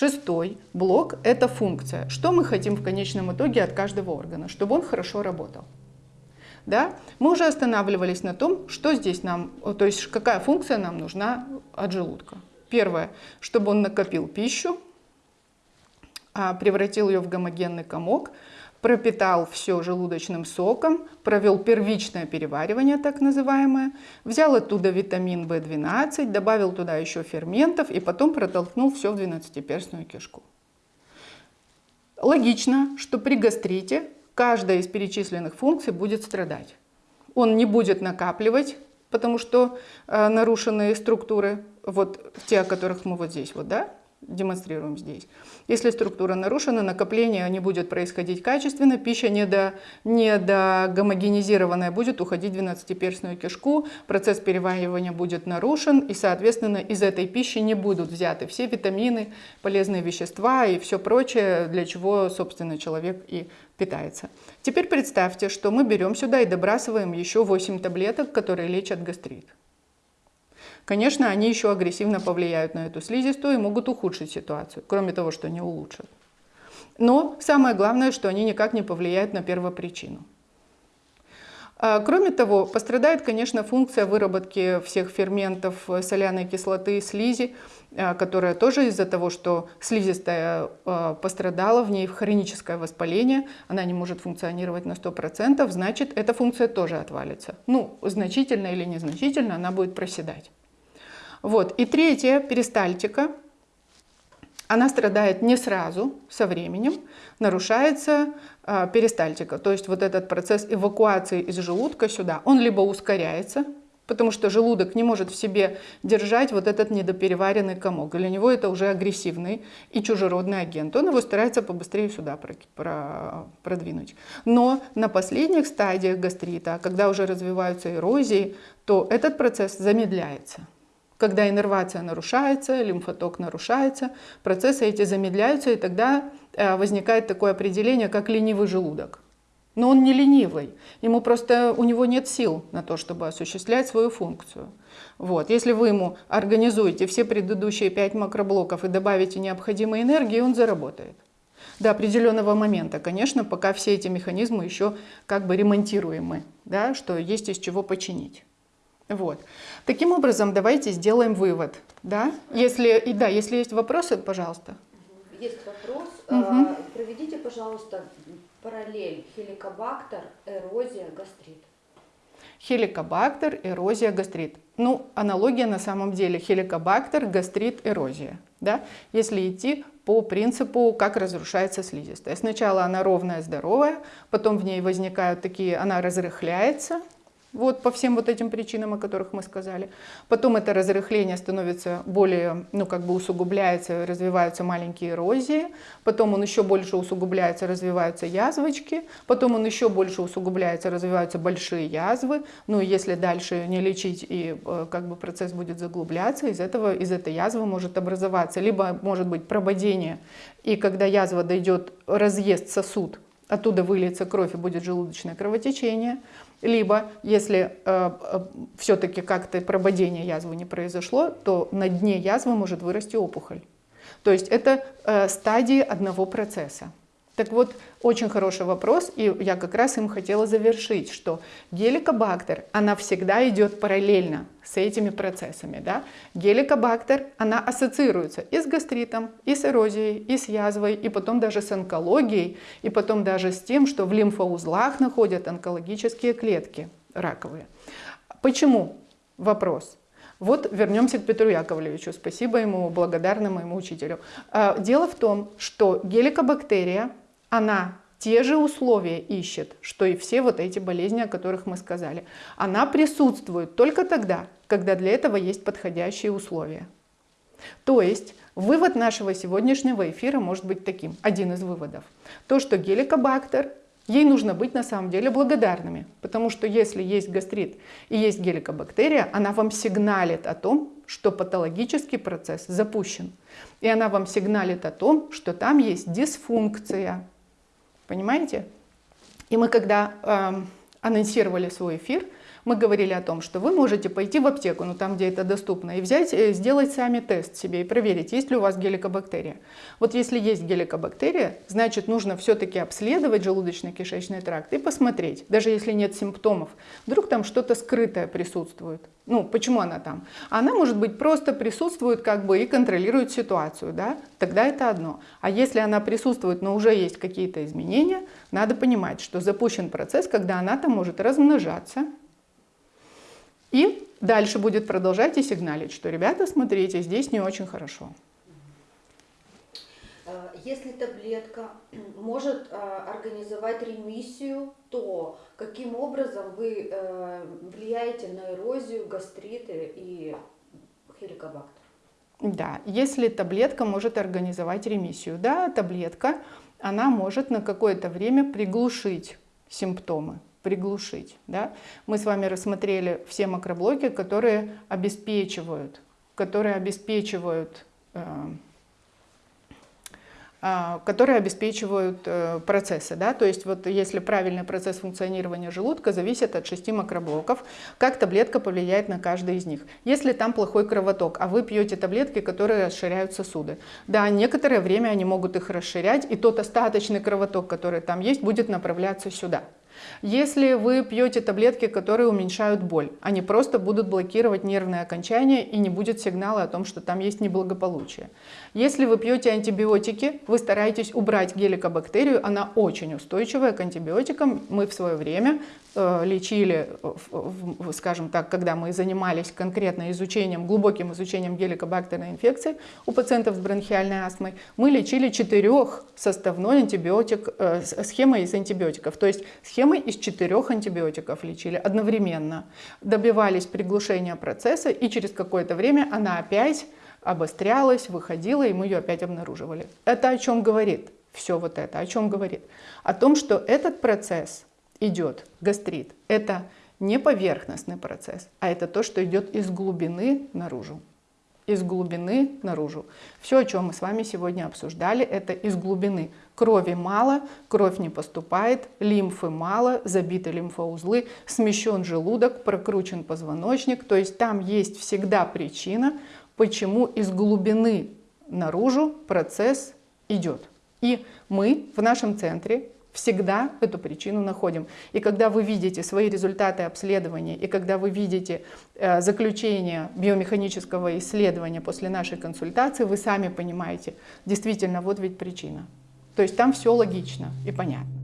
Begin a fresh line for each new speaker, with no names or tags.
Шестой блок – это функция. Что мы хотим в конечном итоге от каждого органа? Чтобы он хорошо работал. Да? Мы уже останавливались на том, что здесь нам, то есть какая функция нам нужна от желудка. Первое, чтобы он накопил пищу, а, превратил ее в гомогенный комок, пропитал все желудочным соком, провел первичное переваривание, так называемое, взял оттуда витамин В12, добавил туда еще ферментов и потом протолкнул все в двенадцатиперстную кишку. Логично, что при гастрите каждая из перечисленных функций будет страдать. Он не будет накапливать, потому что э, нарушенные структуры, вот те, о которых мы вот здесь вот, да, демонстрируем здесь. Если структура нарушена, накопление не будет происходить качественно, пища недо, недогомогенизированная будет уходить в двенадцатиперстную кишку, процесс переваривания будет нарушен, и, соответственно, из этой пищи не будут взяты все витамины, полезные вещества и все прочее, для чего, собственно, человек и питается. Теперь представьте, что мы берем сюда и добрасываем еще 8 таблеток, которые лечат гастрит. Конечно, они еще агрессивно повлияют на эту слизистую и могут ухудшить ситуацию, кроме того, что не улучшат. Но самое главное, что они никак не повлияют на первопричину. А, кроме того, пострадает, конечно, функция выработки всех ферментов соляной кислоты и слизи, а, которая тоже из-за того, что слизистая а, пострадала, в ней хроническое воспаление, она не может функционировать на 100%, значит, эта функция тоже отвалится. Ну, значительно или незначительно она будет проседать. Вот. И третья, перистальтика, она страдает не сразу, со временем, нарушается э, перистальтика. То есть вот этот процесс эвакуации из желудка сюда, он либо ускоряется, потому что желудок не может в себе держать вот этот недопереваренный комок. Для него это уже агрессивный и чужеродный агент. Он его старается побыстрее сюда продвинуть. Но на последних стадиях гастрита, когда уже развиваются эрозии, то этот процесс замедляется. Когда иннервация нарушается, лимфоток нарушается, процессы эти замедляются, и тогда э, возникает такое определение, как ленивый желудок. Но он не ленивый, ему просто, у него нет сил на то, чтобы осуществлять свою функцию. Вот. Если вы ему организуете все предыдущие пять макроблоков и добавите необходимой энергии, он заработает. До определенного момента, конечно, пока все эти механизмы еще как бы ремонтируемы, да, что есть из чего починить. Вот. Таким образом, давайте сделаем вывод. Да? Если, и да, если есть вопросы, пожалуйста.
Есть вопрос. Угу. Проведите, пожалуйста, параллель хеликобактер, эрозия, гастрит.
Хеликобактер, эрозия, гастрит. Ну, аналогия на самом деле хеликобактер, гастрит, эрозия. Да? Если идти по принципу, как разрушается слизистая. Сначала она ровная, здоровая, потом в ней возникают такие, она разрыхляется, вот по всем вот этим причинам, о которых мы сказали. Потом это разрыхление становится более, ну как бы усугубляется, развиваются маленькие эрозии. Потом он еще больше усугубляется, развиваются язвочки. Потом он еще больше усугубляется, развиваются большие язвы. Ну если дальше не лечить и э, как бы процесс будет заглубляться, из этого, из этой язвы может образоваться. Либо может быть прободение. И когда язва дойдет, разъест сосуд, оттуда выльется кровь и будет желудочное кровотечение. Либо, если э, э, все-таки как-то прободение язвы не произошло, то на дне язвы может вырасти опухоль. То есть это э, стадии одного процесса. Так вот, очень хороший вопрос, и я как раз им хотела завершить, что геликобактер, она всегда идет параллельно с этими процессами. Да? Геликобактер, она ассоциируется и с гастритом, и с эрозией, и с язвой, и потом даже с онкологией, и потом даже с тем, что в лимфоузлах находят онкологические клетки раковые. Почему? Вопрос. Вот вернемся к Петру Яковлевичу. Спасибо ему, благодарна моему учителю. А, дело в том, что геликобактерия она те же условия ищет, что и все вот эти болезни, о которых мы сказали. Она присутствует только тогда, когда для этого есть подходящие условия. То есть вывод нашего сегодняшнего эфира может быть таким, один из выводов. То, что геликобактер, ей нужно быть на самом деле благодарными, потому что если есть гастрит и есть геликобактерия, она вам сигналит о том, что патологический процесс запущен. И она вам сигналит о том, что там есть дисфункция, Понимаете? И мы когда э, анонсировали свой эфир, Мы говорили о том, что вы можете пойти в аптеку, ну там, где это доступно, и взять, э, сделать сами тест себе и проверить, есть ли у вас геликобактерия. Вот если есть геликобактерия, значит нужно все-таки обследовать желудочно-кишечный тракт и посмотреть, даже если нет симптомов, вдруг там что-то скрытое присутствует. Ну, почему она там? Она, может быть, просто присутствует как бы и контролирует ситуацию, да? Тогда это одно. А если она присутствует, но уже есть какие-то изменения, надо понимать, что запущен процесс, когда она там может размножаться, и дальше будет продолжать и сигналить, что, ребята, смотрите, здесь не очень хорошо.
Э, если таблетка может э, организовать ремиссию, то каким образом вы э, влияете на эрозию, гастриты и хеликобактер?
Да, если таблетка может организовать ремиссию, да, таблетка, она может на какое-то время приглушить симптомы, приглушить. Да? Мы с вами рассмотрели все макроблоки, которые обеспечивают, которые обеспечивают э, а, которые обеспечивают э, процессы. Да? То есть вот если правильный процесс функционирования желудка зависит от шести макроблоков, как таблетка повлияет на каждый из них. Если там плохой кровоток, а вы пьете таблетки, которые расширяют сосуды, да, некоторое время они могут их расширять, и тот остаточный кровоток, который там есть, будет направляться сюда. Если вы пьете таблетки, которые уменьшают боль, они просто будут блокировать нервные окончания и не будет сигнала о том, что там есть неблагополучие. Если вы пьете антибиотики, вы стараетесь убрать геликобактерию, она очень устойчивая к антибиотикам. Мы в свое время лечили, скажем так, когда мы занимались конкретно изучением, глубоким изучением геликобактерной инфекции у пациентов с бронхиальной астмой, мы лечили четырехсоставной антибиотик, э, схемой из антибиотиков. То есть схемой из четырех антибиотиков лечили одновременно. Добивались приглушения процесса, и через какое-то время она опять обострялась, выходила, и мы ее опять обнаруживали. Это о чем говорит? Все вот это о чем говорит? О том, что этот процесс идет, гастрит, это не поверхностный процесс, а это то, что идет из глубины наружу. Из глубины наружу. Все, о чем мы с вами сегодня обсуждали, это из глубины. Крови мало, кровь не поступает, лимфы мало, забиты лимфоузлы, смещен желудок, прокручен позвоночник. То есть там есть всегда причина, почему из глубины наружу процесс идет. И мы в нашем центре всегда эту причину находим. И когда вы видите свои результаты обследования, и когда вы видите э, заключение биомеханического исследования после нашей консультации, вы сами понимаете, действительно, вот ведь причина. То есть там все логично и понятно.